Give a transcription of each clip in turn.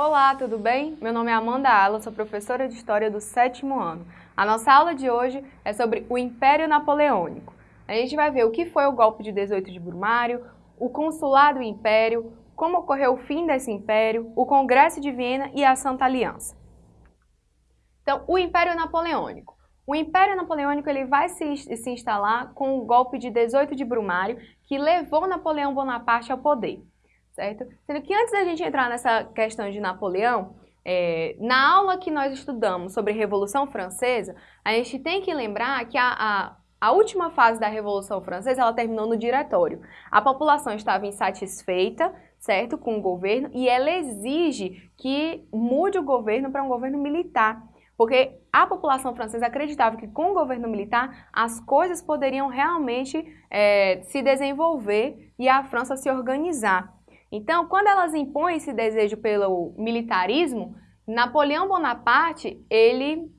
Olá, tudo bem? Meu nome é Amanda Ala, sou professora de História do sétimo ano. A nossa aula de hoje é sobre o Império Napoleônico. A gente vai ver o que foi o golpe de 18 de Brumário, o consulado império, como ocorreu o fim desse império, o Congresso de Viena e a Santa Aliança. Então, o Império Napoleônico. O Império Napoleônico ele vai se, se instalar com o golpe de 18 de Brumário, que levou Napoleão Bonaparte ao poder certo? Sendo que antes da gente entrar nessa questão de Napoleão, é, na aula que nós estudamos sobre Revolução Francesa, a gente tem que lembrar que a, a, a última fase da Revolução Francesa, ela terminou no diretório. A população estava insatisfeita, certo, com o governo, e ela exige que mude o governo para um governo militar. Porque a população francesa acreditava que com o governo militar as coisas poderiam realmente é, se desenvolver e a França se organizar. Então, quando elas impõem esse desejo pelo militarismo, Napoleão Bonaparte, ele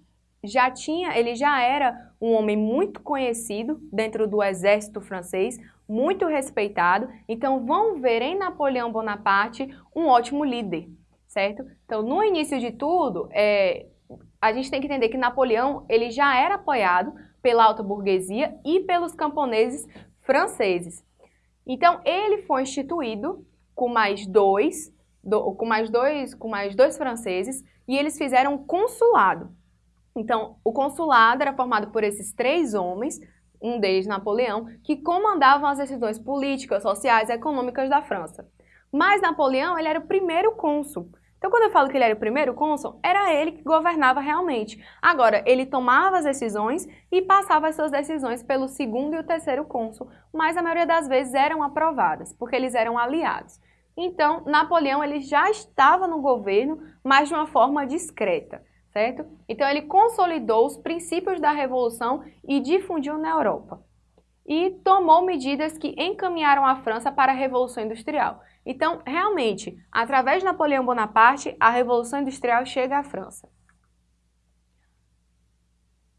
já tinha, ele já era um homem muito conhecido dentro do exército francês, muito respeitado. Então, vão ver em Napoleão Bonaparte um ótimo líder, certo? Então, no início de tudo, é, a gente tem que entender que Napoleão ele já era apoiado pela alta burguesia e pelos camponeses franceses. Então, ele foi instituído com mais dois, do, com mais dois, com mais dois franceses, e eles fizeram um consulado. Então, o consulado era formado por esses três homens, um deles Napoleão, que comandavam as decisões políticas, sociais e econômicas da França. Mas Napoleão, ele era o primeiro cônsul. Então, quando eu falo que ele era o primeiro cônsul, era ele que governava realmente. Agora, ele tomava as decisões e passava as suas decisões pelo segundo e o terceiro cônsul, mas a maioria das vezes eram aprovadas, porque eles eram aliados. Então, Napoleão ele já estava no governo, mas de uma forma discreta, certo? Então, ele consolidou os princípios da Revolução e difundiu na Europa. E tomou medidas que encaminharam a França para a Revolução Industrial. Então, realmente, através de Napoleão Bonaparte, a Revolução Industrial chega à França.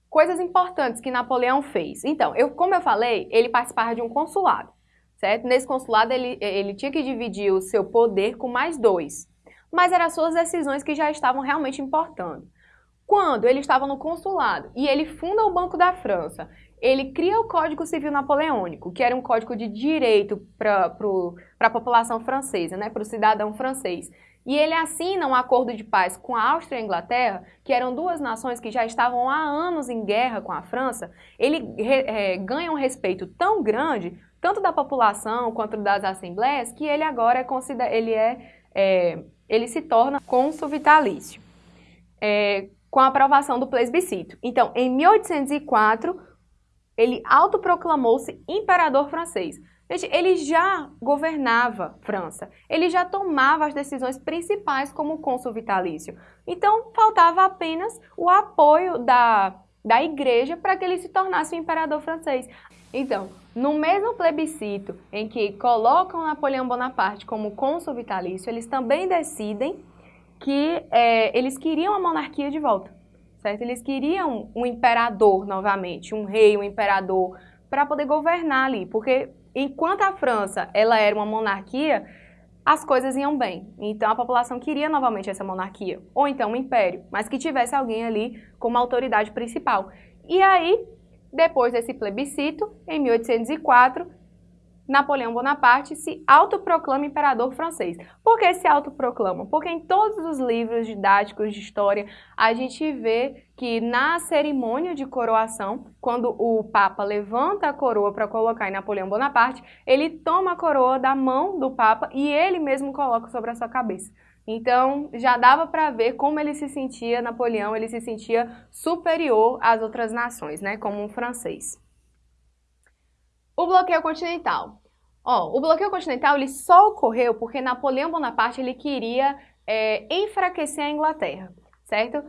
Coisas importantes que Napoleão fez. Então, eu, como eu falei, ele participava de um consulado certo? Nesse consulado, ele, ele tinha que dividir o seu poder com mais dois. Mas eram suas decisões que já estavam realmente importando. Quando ele estava no consulado e ele funda o Banco da França, ele cria o Código Civil Napoleônico, que era um código de direito para a população francesa, né, para o cidadão francês. E ele assina um acordo de paz com a Áustria e a Inglaterra, que eram duas nações que já estavam há anos em guerra com a França. Ele é, ganha um respeito tão grande tanto da população quanto das assembleias, que ele agora é, ele, é, é ele se torna cônsul vitalício, é, com a aprovação do plebiscito. Então, em 1804, ele autoproclamou-se imperador francês. Gente, ele já governava França, ele já tomava as decisões principais como cônsul vitalício. Então, faltava apenas o apoio da, da igreja para que ele se tornasse o imperador francês. Então, no mesmo plebiscito em que colocam Napoleão Bonaparte como cônsul vitalício, eles também decidem que é, eles queriam a monarquia de volta, certo? Eles queriam um imperador novamente, um rei, um imperador, para poder governar ali, porque enquanto a França ela era uma monarquia, as coisas iam bem. Então a população queria novamente essa monarquia, ou então um império, mas que tivesse alguém ali como autoridade principal. E aí depois desse plebiscito, em 1804, Napoleão Bonaparte se autoproclama imperador francês. Por que se autoproclama? Porque em todos os livros didáticos de história, a gente vê que na cerimônia de coroação, quando o Papa levanta a coroa para colocar em Napoleão Bonaparte, ele toma a coroa da mão do Papa e ele mesmo coloca sobre a sua cabeça. Então, já dava para ver como ele se sentia, Napoleão, ele se sentia superior às outras nações, né, como um francês. O bloqueio continental. Ó, o bloqueio continental ele só ocorreu porque Napoleão Bonaparte ele queria é, enfraquecer a Inglaterra, certo?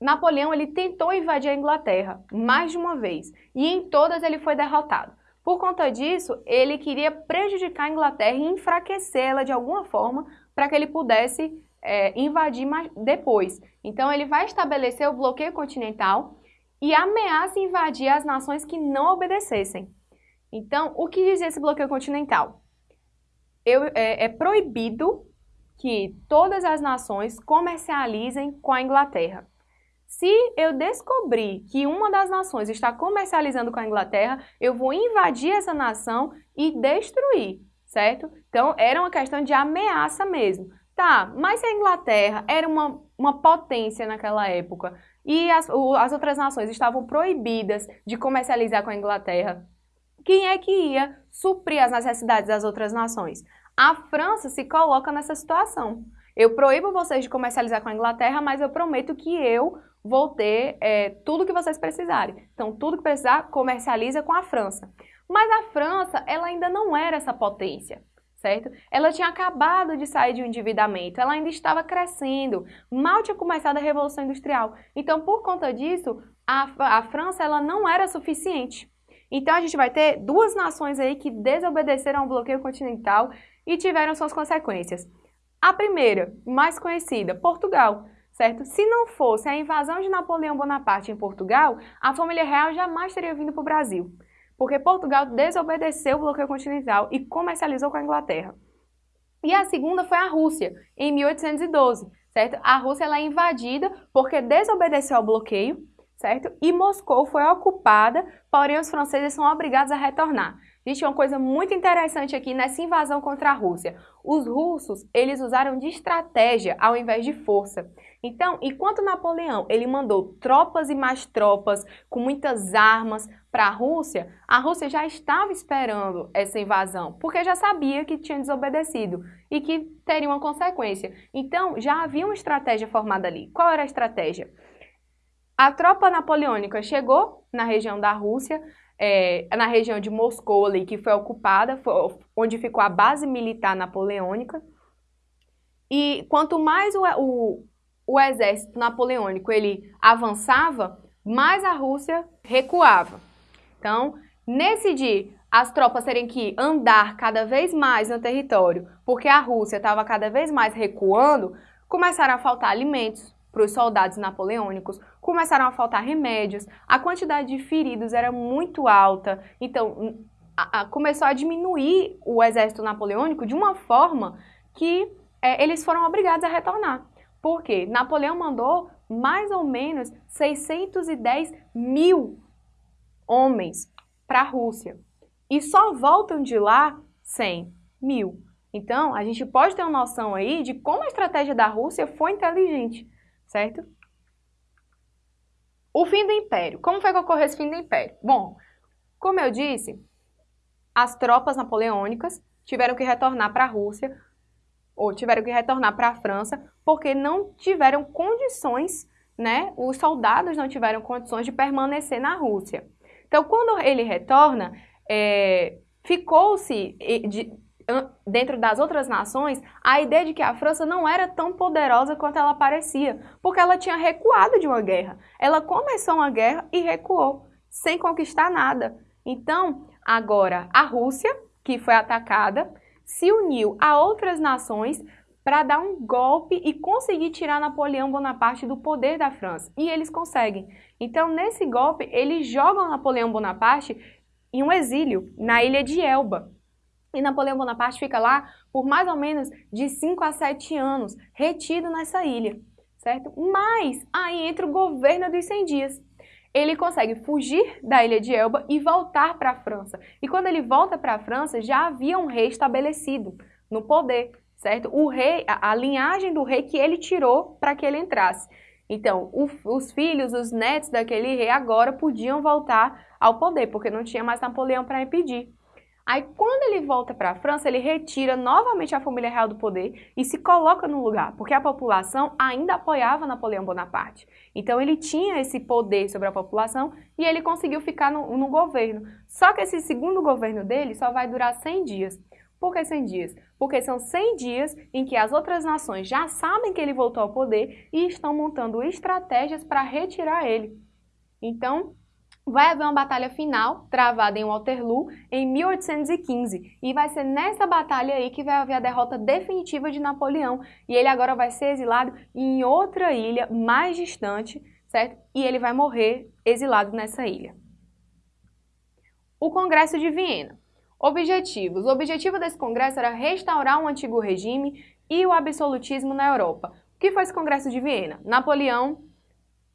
Napoleão ele tentou invadir a Inglaterra mais de uma vez e em todas ele foi derrotado. Por conta disso, ele queria prejudicar a Inglaterra e enfraquecê-la de alguma forma para que ele pudesse é, invadir mais depois. Então ele vai estabelecer o bloqueio continental e ameaça invadir as nações que não obedecessem. Então, o que diz esse bloqueio continental? Eu, é, é proibido que todas as nações comercializem com a Inglaterra. Se eu descobrir que uma das nações está comercializando com a Inglaterra, eu vou invadir essa nação e destruir, certo? Então, era uma questão de ameaça mesmo. Tá, mas se a Inglaterra era uma, uma potência naquela época e as, as outras nações estavam proibidas de comercializar com a Inglaterra, quem é que ia suprir as necessidades das outras nações? A França se coloca nessa situação. Eu proíbo vocês de comercializar com a Inglaterra, mas eu prometo que eu vou ter é, tudo que vocês precisarem. Então, tudo que precisar, comercializa com a França. Mas a França, ela ainda não era essa potência, certo? Ela tinha acabado de sair de um endividamento, ela ainda estava crescendo, mal tinha começado a Revolução Industrial. Então, por conta disso, a, a França, ela não era suficiente. Então, a gente vai ter duas nações aí que desobedeceram ao bloqueio continental e tiveram suas consequências. A primeira, mais conhecida, Portugal certo? Se não fosse a invasão de Napoleão Bonaparte em Portugal, a família real jamais teria vindo para o Brasil, porque Portugal desobedeceu o bloqueio continental e comercializou com a Inglaterra. E a segunda foi a Rússia, em 1812, certo? A Rússia ela é invadida porque desobedeceu ao bloqueio, certo? E Moscou foi ocupada, porém os franceses são obrigados a retornar. Gente, uma coisa muito interessante aqui nessa invasão contra a Rússia. Os russos, eles usaram de estratégia ao invés de força. Então, enquanto Napoleão ele mandou tropas e mais tropas com muitas armas para a Rússia, a Rússia já estava esperando essa invasão, porque já sabia que tinha desobedecido e que teria uma consequência. Então, já havia uma estratégia formada ali. Qual era a estratégia? A tropa napoleônica chegou na região da Rússia, é, na região de Moscou, ali, que foi ocupada, foi, onde ficou a base militar napoleônica. E quanto mais o, o, o exército napoleônico ele avançava, mais a Rússia recuava. Então, nesse dia, as tropas terem que andar cada vez mais no território, porque a Rússia estava cada vez mais recuando, começaram a faltar alimentos para os soldados napoleônicos, começaram a faltar remédios, a quantidade de feridos era muito alta, então a, a, começou a diminuir o exército napoleônico de uma forma que é, eles foram obrigados a retornar. Por quê? Napoleão mandou mais ou menos 610 mil homens para a Rússia. E só voltam de lá 100 mil. Então, a gente pode ter uma noção aí de como a estratégia da Rússia foi inteligente, certo? O fim do Império. Como foi que ocorreu esse fim do Império? Bom, como eu disse, as tropas napoleônicas tiveram que retornar para a Rússia ou tiveram que retornar para a França porque não tiveram condições, né? Os soldados não tiveram condições de permanecer na Rússia. Então, quando ele retorna, é, ficou-se dentro das outras nações a ideia de que a França não era tão poderosa quanto ela parecia, porque ela tinha recuado de uma guerra. Ela começou uma guerra e recuou, sem conquistar nada. Então, agora a Rússia, que foi atacada, se uniu a outras nações para dar um golpe e conseguir tirar Napoleão Bonaparte do poder da França. E eles conseguem. Então, nesse golpe, eles jogam Napoleão Bonaparte em um exílio na ilha de Elba. E Napoleão Bonaparte fica lá por mais ou menos de 5 a 7 anos, retido nessa ilha, certo? Mas aí entra o governo dos 100 dias ele consegue fugir da ilha de Elba e voltar para a França. E quando ele volta para a França, já havia um rei estabelecido no poder, certo? O rei, a, a linhagem do rei que ele tirou para que ele entrasse. Então, o, os filhos, os netos daquele rei agora podiam voltar ao poder, porque não tinha mais Napoleão para impedir. Aí, quando ele volta para a França, ele retira novamente a família real do poder e se coloca no lugar, porque a população ainda apoiava Napoleão Bonaparte. Então, ele tinha esse poder sobre a população e ele conseguiu ficar no, no governo. Só que esse segundo governo dele só vai durar 100 dias. Por que 100 dias? Porque são 100 dias em que as outras nações já sabem que ele voltou ao poder e estão montando estratégias para retirar ele. Então, vai haver uma batalha final travada em Waterloo em 1815 e vai ser nessa batalha aí que vai haver a derrota definitiva de Napoleão e ele agora vai ser exilado em outra ilha mais distante, certo? E ele vai morrer exilado nessa ilha. O Congresso de Viena. Objetivos. O objetivo desse congresso era restaurar um antigo regime e o absolutismo na Europa. O que foi esse Congresso de Viena? Napoleão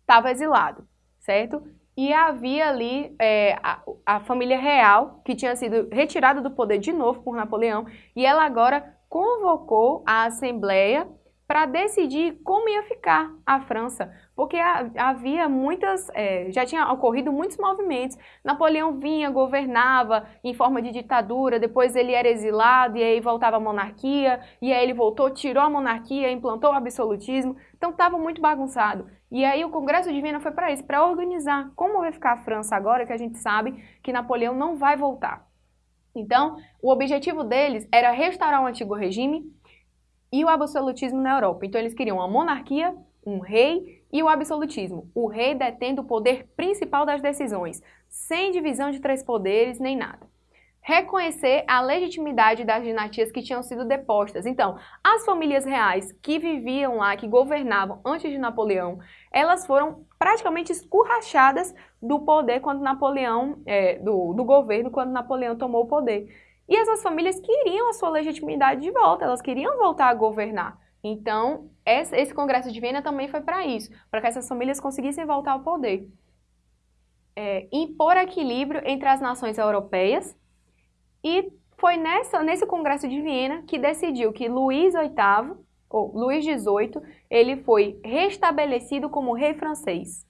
estava exilado, certo? E havia ali é, a, a família real, que tinha sido retirada do poder de novo por Napoleão, e ela agora convocou a Assembleia para decidir como ia ficar a França, porque havia muitas, é, já tinha ocorrido muitos movimentos. Napoleão vinha, governava em forma de ditadura, depois ele era exilado e aí voltava a monarquia, e aí ele voltou, tirou a monarquia, implantou o absolutismo, então estava muito bagunçado. E aí o Congresso de Viena foi para isso, para organizar como vai ficar a França agora que a gente sabe que Napoleão não vai voltar. Então, o objetivo deles era restaurar o antigo regime, e o absolutismo na Europa. Então eles queriam uma monarquia, um rei e o absolutismo, o rei detendo o poder principal das decisões, sem divisão de três poderes nem nada. Reconhecer a legitimidade das dinastias que tinham sido depostas. Então, as famílias reais que viviam lá, que governavam antes de Napoleão, elas foram praticamente escurrachadas do poder quando Napoleão, é, do, do governo, quando Napoleão tomou o poder. E essas famílias queriam a sua legitimidade de volta, elas queriam voltar a governar. Então, esse Congresso de Viena também foi para isso, para que essas famílias conseguissem voltar ao poder. É, impor equilíbrio entre as nações europeias e foi nessa, nesse Congresso de Viena que decidiu que Luís VIII, ou Luís XVIII, ele foi restabelecido como rei francês.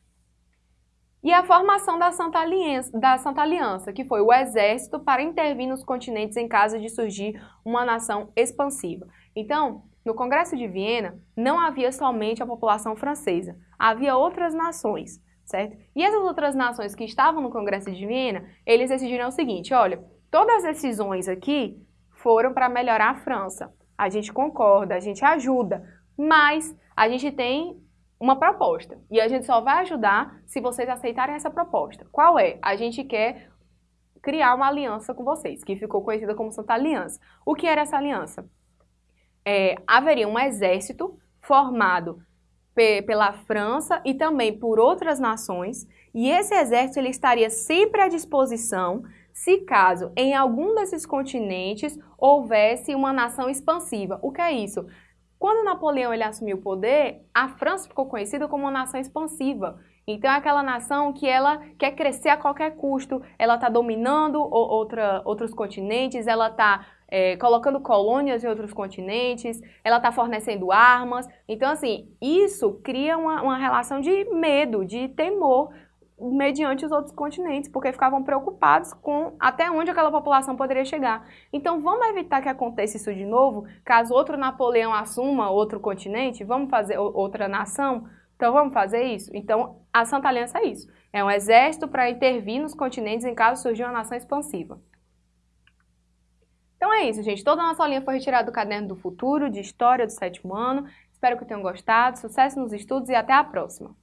E a formação da Santa, Aliança, da Santa Aliança, que foi o exército para intervir nos continentes em caso de surgir uma nação expansiva. Então, no Congresso de Viena, não havia somente a população francesa, havia outras nações, certo? E essas outras nações que estavam no Congresso de Viena, eles decidiram o seguinte, olha, todas as decisões aqui foram para melhorar a França. A gente concorda, a gente ajuda, mas a gente tem uma proposta. E a gente só vai ajudar se vocês aceitarem essa proposta. Qual é? A gente quer criar uma aliança com vocês, que ficou conhecida como Santa Aliança. O que era essa aliança? É, haveria um exército formado pela França e também por outras nações, e esse exército ele estaria sempre à disposição se caso em algum desses continentes houvesse uma nação expansiva. O que é isso? Quando Napoleão ele assumiu o poder, a França ficou conhecida como uma nação expansiva. Então é aquela nação que ela quer crescer a qualquer custo, ela está dominando outra, outros continentes, ela está é, colocando colônias em outros continentes, ela está fornecendo armas. Então, assim, isso cria uma, uma relação de medo, de temor mediante os outros continentes, porque ficavam preocupados com até onde aquela população poderia chegar. Então vamos evitar que aconteça isso de novo, caso outro Napoleão assuma outro continente, vamos fazer outra nação, então vamos fazer isso? Então a Santa Aliança é isso, é um exército para intervir nos continentes em caso surgir uma nação expansiva. Então é isso, gente. Toda a nossa aulinha foi retirada do Caderno do Futuro, de História do Sétimo Ano. Espero que tenham gostado. Sucesso nos estudos e até a próxima!